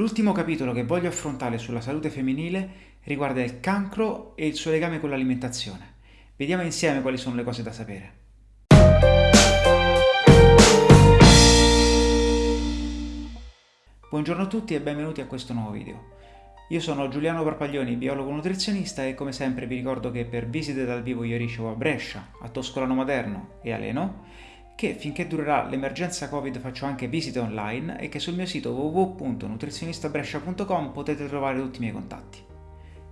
L'ultimo capitolo che voglio affrontare sulla salute femminile riguarda il cancro e il suo legame con l'alimentazione. Vediamo insieme quali sono le cose da sapere. Buongiorno a tutti e benvenuti a questo nuovo video. Io sono Giuliano Parpaglioni, biologo nutrizionista e come sempre vi ricordo che per visite dal vivo io ricevo a Brescia, a Toscolano Maderno e a Leno che finché durerà l'emergenza Covid faccio anche visite online e che sul mio sito www.nutrizionistabrescia.com potete trovare tutti i miei contatti.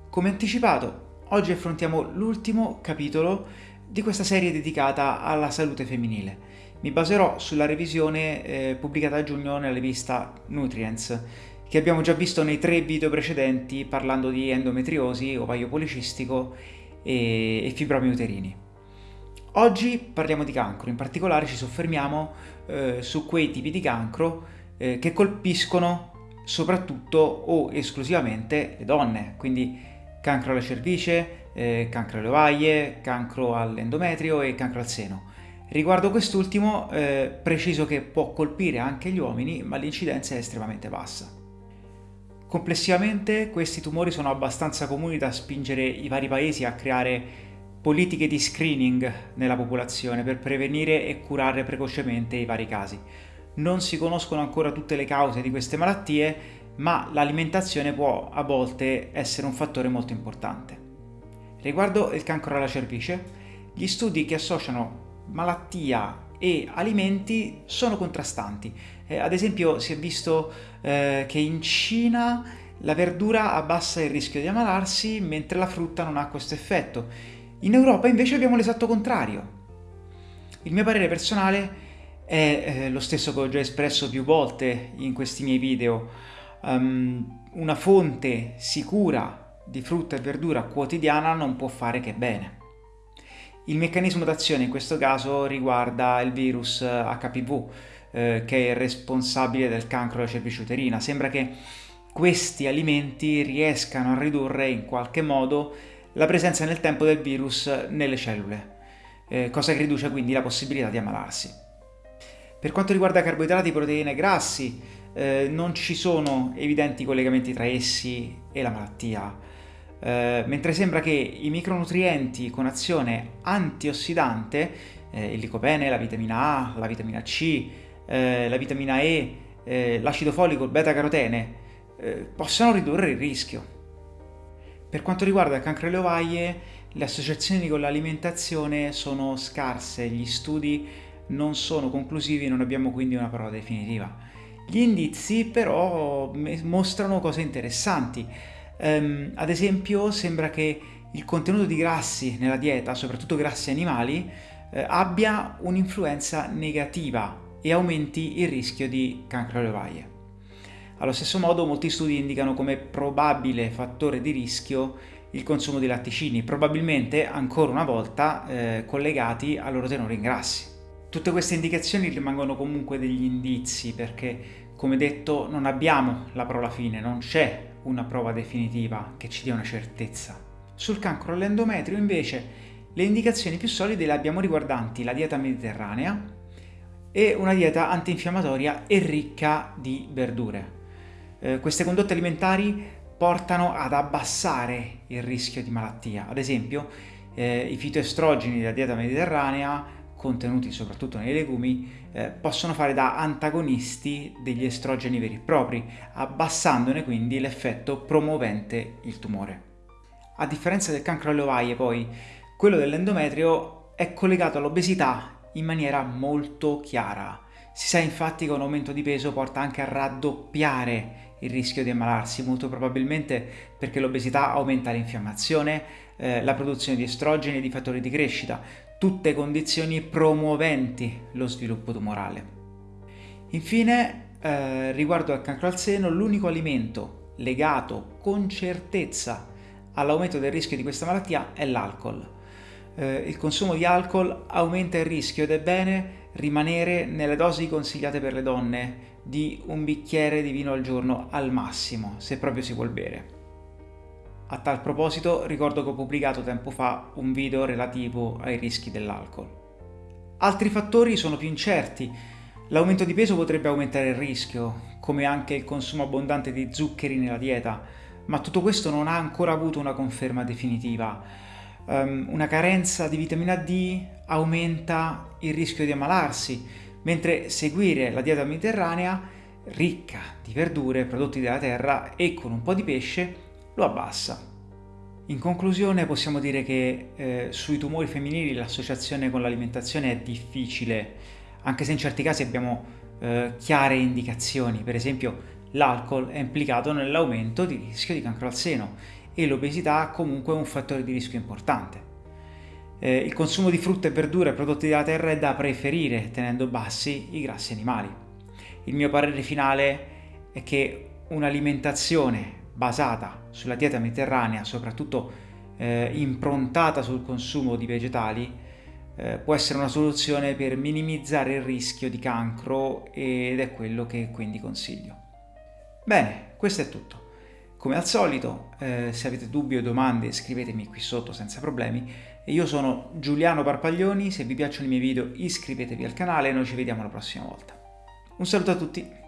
Come anticipato, oggi affrontiamo l'ultimo capitolo di questa serie dedicata alla salute femminile. Mi baserò sulla revisione eh, pubblicata a giugno nella rivista Nutrients, che abbiamo già visto nei tre video precedenti parlando di endometriosi, ovaio policistico e, e fibromi uterini. Oggi parliamo di cancro, in particolare ci soffermiamo eh, su quei tipi di cancro eh, che colpiscono soprattutto o esclusivamente le donne, quindi cancro alla cervice, eh, cancro alle ovaie, cancro all'endometrio e cancro al seno. Riguardo quest'ultimo, eh, preciso che può colpire anche gli uomini, ma l'incidenza è estremamente bassa. Complessivamente questi tumori sono abbastanza comuni da spingere i vari paesi a creare politiche di screening nella popolazione per prevenire e curare precocemente i vari casi. Non si conoscono ancora tutte le cause di queste malattie, ma l'alimentazione può a volte essere un fattore molto importante. Riguardo il cancro alla cervice, gli studi che associano malattia e alimenti sono contrastanti. Eh, ad esempio si è visto eh, che in Cina la verdura abbassa il rischio di ammalarsi mentre la frutta non ha questo effetto in Europa invece abbiamo l'esatto contrario. Il mio parere personale è eh, lo stesso che ho già espresso più volte in questi miei video. Um, una fonte sicura di frutta e verdura quotidiana non può fare che bene. Il meccanismo d'azione in questo caso riguarda il virus HPV, eh, che è responsabile del cancro della cervice uterina. Sembra che questi alimenti riescano a ridurre in qualche modo la presenza nel tempo del virus nelle cellule, eh, cosa che riduce quindi la possibilità di ammalarsi. Per quanto riguarda carboidrati, proteine e grassi, eh, non ci sono evidenti collegamenti tra essi e la malattia, eh, mentre sembra che i micronutrienti con azione antiossidante, il licopene, la vitamina A, la vitamina C, la vitamina E, l'acido folico, il beta-carotene, possano ridurre il rischio. Per quanto riguarda il cancro alle ovaie, le associazioni con l'alimentazione sono scarse, gli studi non sono conclusivi, non abbiamo quindi una prova definitiva. Gli indizi però mostrano cose interessanti. Um, ad esempio sembra che il contenuto di grassi nella dieta, soprattutto grassi animali, eh, abbia un'influenza negativa e aumenti il rischio di cancro alle ovaie. Allo stesso modo molti studi indicano come probabile fattore di rischio il consumo di latticini, probabilmente ancora una volta eh, collegati al loro tenore in grassi. Tutte queste indicazioni rimangono comunque degli indizi perché, come detto, non abbiamo la prova fine, non c'è una prova definitiva che ci dia una certezza. Sul cancro all'endometrio invece le indicazioni più solide le abbiamo riguardanti la dieta mediterranea e una dieta antinfiammatoria e ricca di verdure. Eh, queste condotte alimentari portano ad abbassare il rischio di malattia. Ad esempio, eh, i fitoestrogeni della dieta mediterranea, contenuti soprattutto nei legumi, eh, possono fare da antagonisti degli estrogeni veri e propri, abbassandone quindi l'effetto promuovente il tumore. A differenza del cancro alle ovaie, poi, quello dell'endometrio è collegato all'obesità in maniera molto chiara. Si sa infatti che un aumento di peso porta anche a raddoppiare il rischio di ammalarsi, molto probabilmente perché l'obesità aumenta l'infiammazione, eh, la produzione di estrogeni e di fattori di crescita, tutte condizioni promuoventi lo sviluppo tumorale. Infine, eh, riguardo al cancro al seno, l'unico alimento legato con certezza all'aumento del rischio di questa malattia è l'alcol. Eh, il consumo di alcol aumenta il rischio ed è bene rimanere nelle dosi consigliate per le donne di un bicchiere di vino al giorno al massimo, se proprio si vuol bere. A tal proposito ricordo che ho pubblicato tempo fa un video relativo ai rischi dell'alcol. Altri fattori sono più incerti, L'aumento di peso potrebbe aumentare il rischio, come anche il consumo abbondante di zuccheri nella dieta, ma tutto questo non ha ancora avuto una conferma definitiva. Um, una carenza di vitamina D aumenta il rischio di ammalarsi, mentre seguire la dieta mediterranea, ricca di verdure, prodotti della terra e con un po' di pesce, lo abbassa. In conclusione possiamo dire che eh, sui tumori femminili l'associazione con l'alimentazione è difficile, anche se in certi casi abbiamo eh, chiare indicazioni, per esempio l'alcol è implicato nell'aumento di rischio di cancro al seno e l'obesità comunque è un fattore di rischio importante. Eh, il consumo di frutta e verdura e prodotti della terra è da preferire tenendo bassi i grassi animali. Il mio parere finale è che un'alimentazione basata sulla dieta mediterranea, soprattutto eh, improntata sul consumo di vegetali, eh, può essere una soluzione per minimizzare il rischio di cancro ed è quello che quindi consiglio. Bene, questo è tutto. Come al solito, eh, se avete dubbi o domande scrivetemi qui sotto senza problemi. Io sono Giuliano Parpaglioni, se vi piacciono i miei video iscrivetevi al canale e noi ci vediamo la prossima volta. Un saluto a tutti!